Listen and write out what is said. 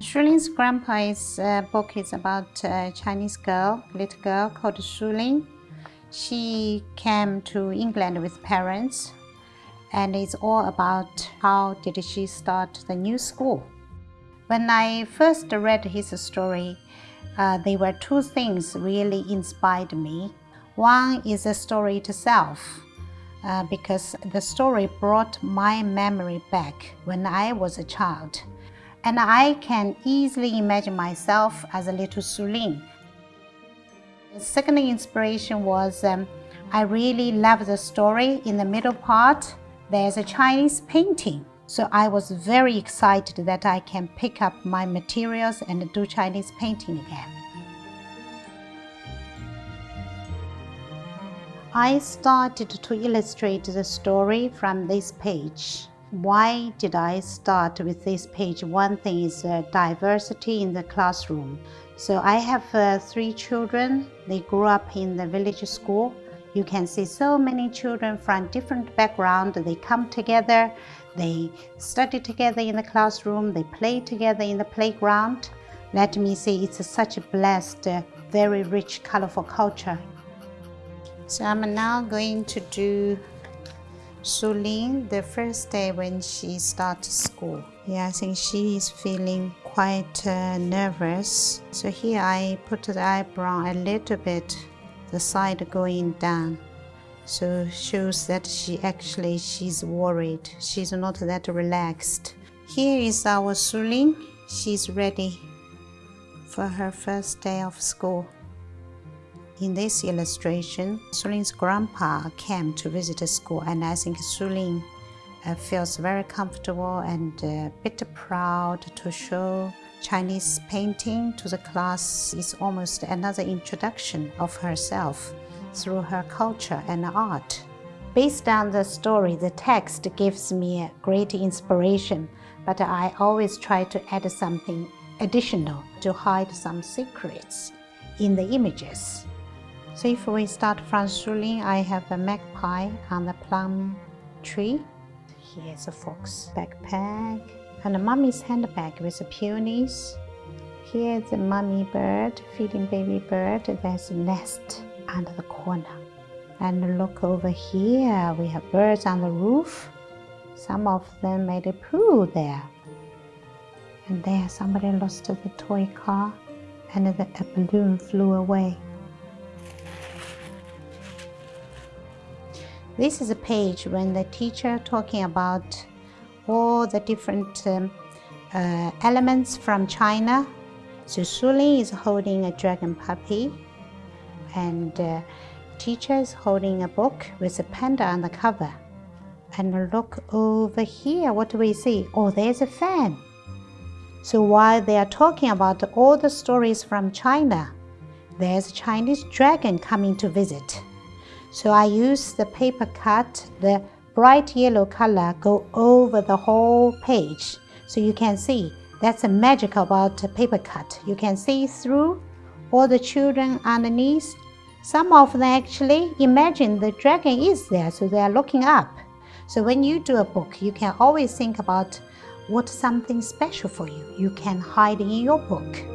Shu Lin's grandpa's uh, book is about a Chinese girl, little girl called Shu Lin. She came to England with parents and it's all about how did she start the new school. When I first read his story, uh, there were two things really inspired me. One is the story itself, uh, because the story brought my memory back when I was a child. And I can easily imagine myself as a little Suling. The second inspiration was um, I really love the story. In the middle part, there's a Chinese painting. So I was very excited that I can pick up my materials and do Chinese painting again. I started to illustrate the story from this page. Why did I start with this page? One thing is uh, diversity in the classroom. So I have uh, three children. They grew up in the village school. You can see so many children from different backgrounds. They come together, they study together in the classroom, they play together in the playground. Let me say it's such a blessed, uh, very rich, colorful culture so I'm now going to do Sulin the first day when she starts school. Yeah, I think she is feeling quite uh, nervous. So here I put the eyebrow a little bit, the side going down. So shows that she actually she's worried. She's not that relaxed. Here is our Sulin. She's ready for her first day of school. In this illustration, Suling's grandpa came to visit the school and I think Suling uh, feels very comfortable and uh, a bit proud to show Chinese painting to the class is almost another introduction of herself through her culture and art. Based on the story, the text gives me a great inspiration, but I always try to add something additional to hide some secrets in the images. So if we start from Shu Lin, I have a magpie on the plum tree. Here's a fox backpack and a mummy's handbag with peonies. Here's a mummy bird feeding baby bird. There's a nest under the corner. And look over here, we have birds on the roof. Some of them made a pool there. And there somebody lost the toy car and the, a balloon flew away. This is a page when the teacher talking about all the different um, uh, elements from China. So Shu Lin is holding a dragon puppy and uh, teacher is holding a book with a panda on the cover. And look over here, what do we see? Oh, there's a fan. So while they are talking about all the stories from China, there's a Chinese dragon coming to visit. So I use the paper cut, the bright yellow color go over the whole page. So you can see that's the magic about paper cut. You can see through all the children underneath. Some of them actually imagine the dragon is there, so they are looking up. So when you do a book, you can always think about what's something special for you. You can hide in your book.